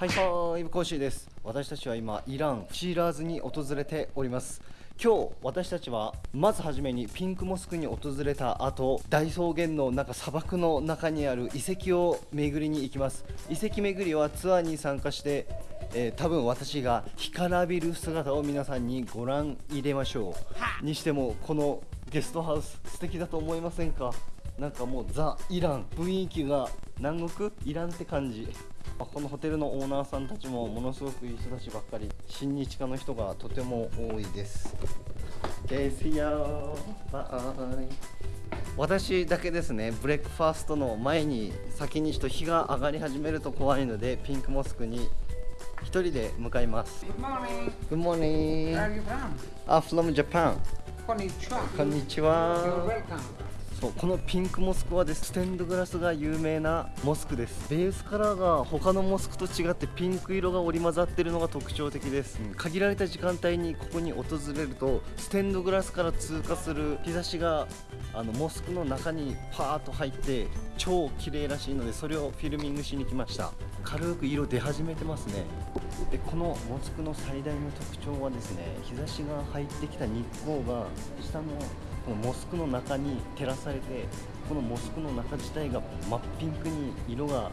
はいはいコーシーです。私たちは今イランシーラーズに訪れております。今日私たちはまずはじめにピンクモスクに訪れた後大草原の中砂漠の中にある遺跡を巡りに行きます。遺跡巡りはツアーに参加してえー、多分私が干からびる姿を皆さんにご覧入れましょう。にしてもこのゲストハウス素敵だと思いませんか？なんかもうザ・イラン雰囲気が南国？イランって感じ。このホテルのオーナーさんたちもものすごくいい人たちばっかり親日家の人がとても多いですですよバイ私だけですねブレックファーストの前に先にちょっと日が上がり始めると怖いのでピンクモスクに一人で向かいます Good morning. Good morning Where are you from? I'm from Japan こんにちは。こんにちは You're welcome. そうこのピンクモスクはです。ステンドグラスが有名なモスクです。ベースカラーが他のモスクと違ってピンク色が織り交ざってるのが特徴的です、うん限られた時間帯にここに訪れるとステンドグラスから通過する日差しがあのモスクの中にパーッと入って超綺麗らしいのでそれをフィルミングしに来ました。軽く色出始めてますね。でこのモスクの最大の特徴はですね日差しが入ってきた日光が下のこのモスクの中に照らされてこのモスクの中自体が真っピンクに色が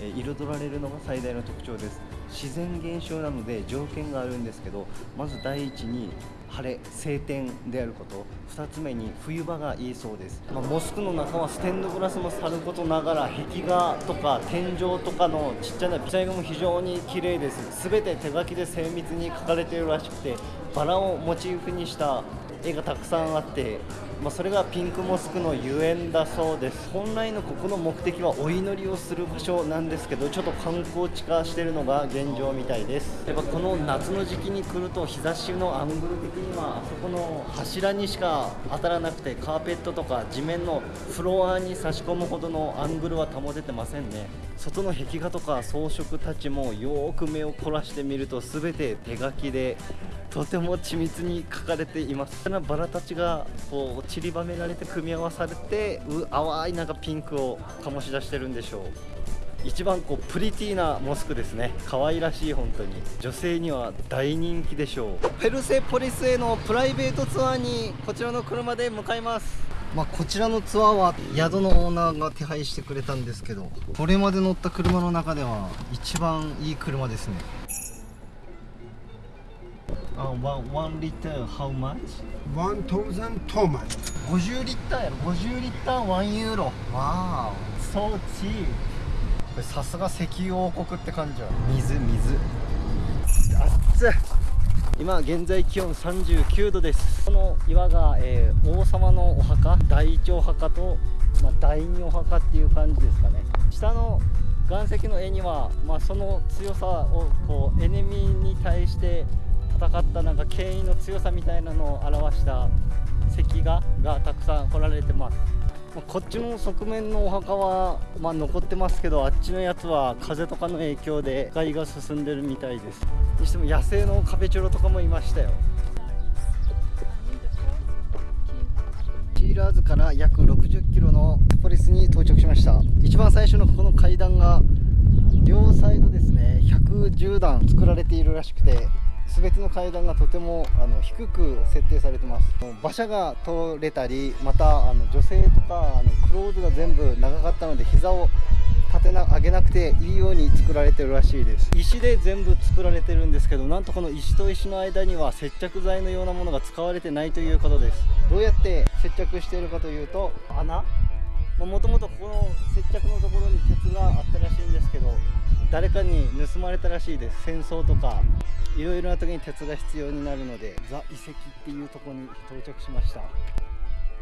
彩られるのが最大の特徴です。自然現象なので条件があるんですけどまず第一に晴れ晴天であること。2つ目に冬場がいいそうです、まあモスクの中はステンドグラスもさることながら壁画とか天井とかのちっちゃなピザイ画も非常に綺麗です。全て手書きで精密に描かれているらしくてバラをモチーフにした絵がたくさんあって、まあ、それがピンクモスクのゆえんだそうです。本来のここの目的はお祈りをする場所なんですけどちょっと観光地化してるのが現状みたいです。やっぱこの夏の時期に来ると日差しのアングル的にはあそこの柱にしか当たらなくてカーペットとか地面のフロアに差し込むほどのアングルは保ててませんね。外の壁画とか装飾たちもよーく目を凝らしてみると全て手書きでとても緻密に描かれています。バラたちがこう散りばめられて組み合わされてう淡いなんかピンクを醸し出してるんでしょう。一番こうプリティなモスクですね。可愛らしい本当に。女性には大人気でしょう。ペルセポリスへのプライベートツアーにこちらの車で向かいます。まあ、こちらのツアーは宿のオーナーが手配してくれたんですけどこれまで乗った車の中では一番いい車ですね。あ、ワンワンリッター how much? 1000 toman 50リッターやろ。50リッター1ユーロわあそうチーこれさすが石油王国って感じは水水。熱っ。今現在気温39度です。この岩が、えー王様のお墓第一お墓と、まあ、第二お墓っていう感じですかね。下の岩石の絵には、まあ、その強さをこうエネミーに対して戦ったなんか権威の強さみたいなのを表した石画がたくさん彫られてます。まこっちの側面のお墓は、まあ、残ってますけどあっちのやつは風とかの影響で害が進んでるみたいです。にしても野生のカペチョロとかもいましたよ。シーラーズから約60キロのポリスに到着しました。一番最初のこの階段が両サイドですね。110段作られているらしくて全ての階段がとてもあの低く設定されてます。馬車が通れたりまたあの女性とかあのクローズが全部長かったので膝を立てな上げなくていいように作られてるらしいです。石で全部作られてるんですけどなんとこの石と石の間には接着剤のようなものが使われてないということです。どうやって接着しているかというと穴？もともとここの接着のところに鉄があったらしいんですけど誰かに盗まれたらしいです。戦争とかいろいろな時に鉄が必要になるのでザ遺跡っていうとこに到着しました。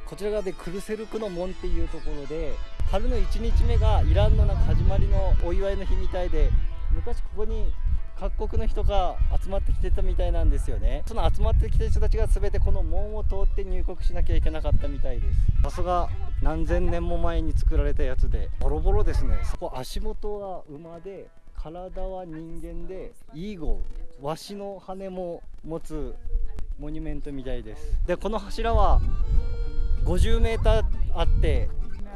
こちら側でクルセルクの門っていうところで春の1日目がイランのな始まりのお祝いの日みたいで昔ここに各国の人が集まってきてたみたいなんですよね。その集まってきた人たちが全てこの門を通って入国しなきゃいけなかったみたいです。さすが何千年も前に作られたやつでボロボロですね。そこ足元は馬で体は人間でイーゴワシの羽も持つモニュメントみたいです。でこの柱は50メーターあって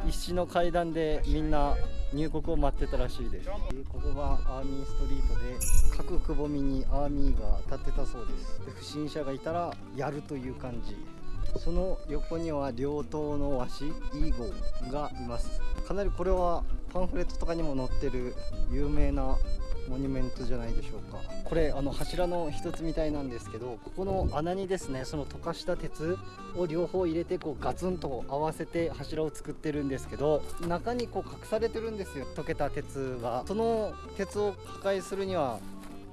石の階段でみんな入国を待ってたらしいです。ここがアーミーストリートで各くぼみにアーミーが立ってたそうです。で不審者がいたらやるという感じ。その横には両党のワシイーゴーがいます。かなりこれはパンフレットとかにも載ってる有名なモニュメントじゃないでしょうか。これあの柱の一つみたいなんですけどここの穴にですねその溶かした鉄を両方入れてこうガツンと合わせて柱を作ってるんですけど中にこう隠されてるんですよ。溶けた鉄が。その鉄を破壊するには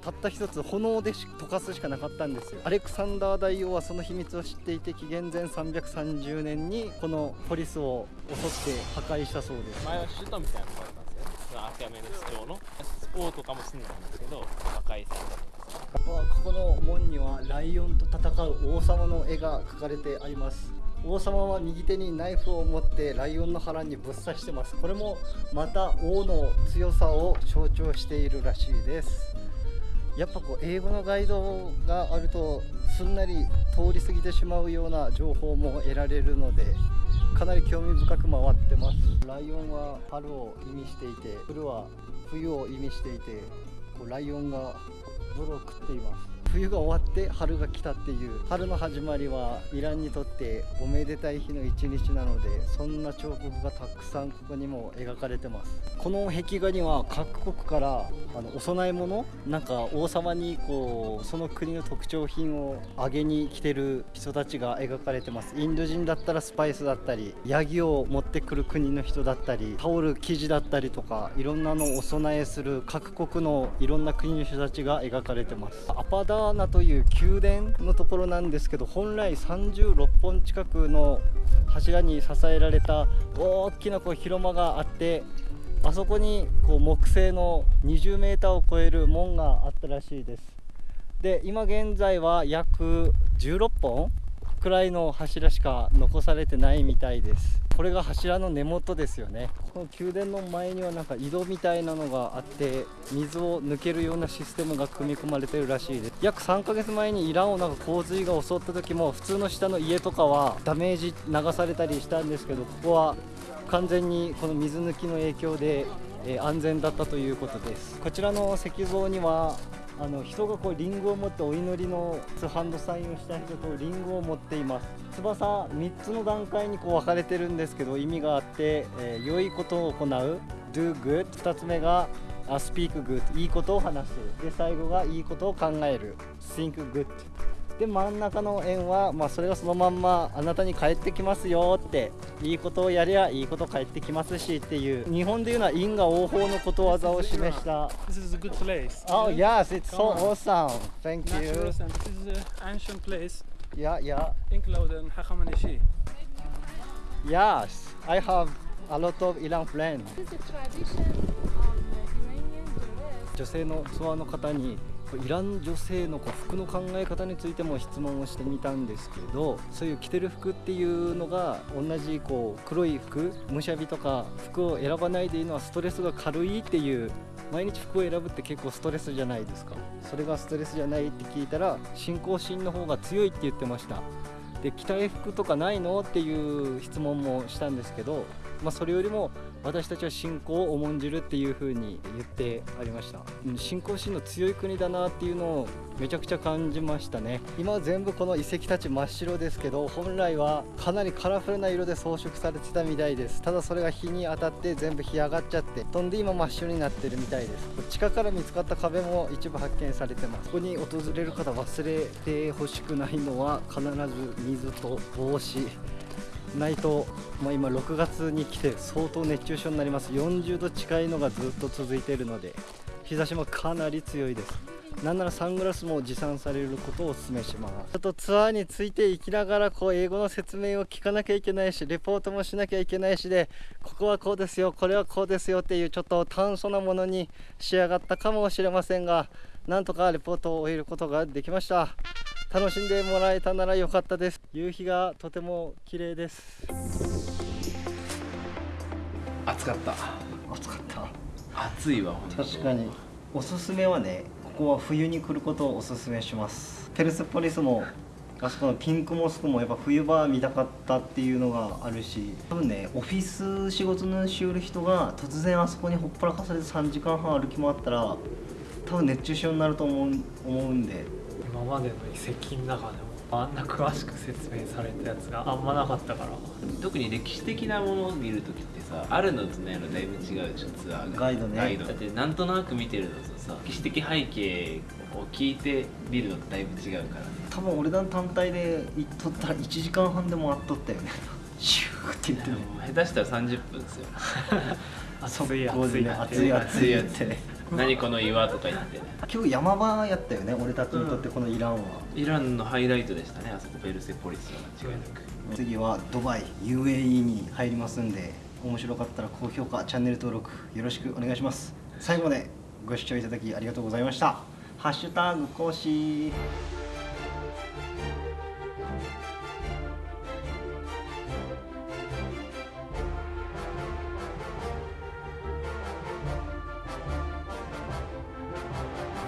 たった一つ炎で溶かすしかなかったんですよ。アレクサンダー大王はその秘密を知っていて紀元前330年にこのポリスを襲って破壊したそうです。前は首都みたいなとこだったんですよ。そのアキアメネス朝のスポーとかも住んでたんですけど破壊されたんですここの門にはライオンと戦う王様の絵が描かれてあります。王様は右手にナイフを持ってライオンの腹にぶっ刺してます。これもまた王の強さを象徴しているらしいですやっぱこう英語のガイドがあるとすんなり通り過ぎてしまうような情報も得られるのでかなり興味深く回ってます。ライオンは春を意味していてフルは冬を意味していてこうライオンが泥を食っています。冬が終わって春が来たっていう春の始まりはイランにとっておめでたい日の一日なのでそんな彫刻がたくさんここにも描かれてます。この壁画には各国からあのお供え物なんか王様にこうその国の特徴品をあげに来てる人たちが描かれてます。インド人だったらスパイスだったりヤギを持ってくる国の人だったりタオル生地だったりとかいろんなのをお供えする各国のいろんな国の人たちが描かれてます。アパダーナという宮殿のところなんですけど本来36本近くの柱に支えられた大きなこう広間があってあそこにこう木製の20メーターを超える門があったらしいです。で今現在は約16本くらいの柱しか残されてないみたいです。これが柱の根元ですよね。この宮殿の前にはなんか井戸みたいなのがあって水を抜けるようなシステムが組み込まれてるらしいです。約3ヶ月前にイランをなんか洪水が襲った時も普通の下の家とかはダメージ流されたりしたんですけどここは完全にこの水抜きの影響で、安全だったということです。こちらの石像にはあの人がこうリンゴを持ってお祈りのハンドサインをした人とリンゴを持っています。翼3つの段階にこう分かれてるんですけど意味があって、えー良いことを行う do good 2つ目があ speak good いいことを話す。で最後がいいことを考える。think good で真ん中の円は、まあ、それがそのまんまあなたに返ってきますよっていいことをやりゃいいこと返ってきますしっていう日本でいうのは因果応報のことわざを示した This is a good place. Oh yes, it's so awesome. Thank you. Natural and this is an ancient place Yeah, yeah. included in Hachamaneshi. Yes, I have a lot of Iran friends. This is a tradition of Iranian dress. 女性のツアーの方にイラン女性のこう服の考え方についても質問をしてみたんですけどそういう着てる服っていうのが同じこう黒い服むしゃびとか服を選ばないでいいのはストレスが軽いっていう毎日服を選ぶって結構ストレスじゃないですか。それがストレスじゃないって聞いたら信仰心の方が強いって言ってました。で着たい服とかないのっていう質問もしたんですけど、まあ、それよりも私たちは信仰を重んじるっていう風に言ってありました。信仰心の強い国だなっていうのをめちゃくちゃ感じましたね。今は全部この遺跡たち真っ白ですけど本来はかなりカラフルな色で装飾されてたみたいです。ただそれが日に当たって全部干上がっちゃって飛んで今真っ白になってるみたいです。地下から見つかった壁も一部発見されてます。ここに訪れる方忘れてほしくないのは必ず水と帽子。ないと、まあ、今6月に来て相当熱中症になります。40度近いのがずっと続いているので日差しもかなり強いです。なんならサングラスも持参されることをお勧めします。ちょっとツアーについていきながらこう英語の説明を聞かなきゃいけないしレポートもしなきゃいけないしでここはこうですよこれはこうですよっていうちょっと簡素なものに仕上がったかもしれませんがなんとかレポートを終えることができました。楽しんでもらえたなら良かったです。夕日がとても綺麗です。暑かった。暑かった。暑いわ確かに。おすすめはねここは冬に来ることをおすすめします。ペルセポリスもあそこのピンクモスクもやっぱ冬場見たかったっていうのがあるし多分ねオフィス仕事のしよる人が突然あそこにほっぱらかされて3時間半歩き回ったら多分熱中症になると思う思うんで今までの遺跡の中でもあんな詳しく説明されたやつがあんまなかったから。特に歴史的なものを見るときってさあるのとないのだいぶ違うでしょツアーが。ガイドね。ガイド。だってなんとなく見てるのとさ歴史的背景を聞いて見るのとだいぶ違うからね。多分俺らの単体で行っとったら1時間半でもあっとったよね。シューって言ってね。もう下手したら30分ですよ。熱い速攻でね熱熱い熱いって。ね何この岩とか言って。ね今日山場やったよね俺たちにとってこのイランは、イランのハイライトでしたねあそこベルセポリスは間違いなく次はドバイ UAE に入りますんで面白かったら高評価チャンネル登録よろしくお願いします。最後までご視聴いただきありがとうございました。ハッシュタグ講師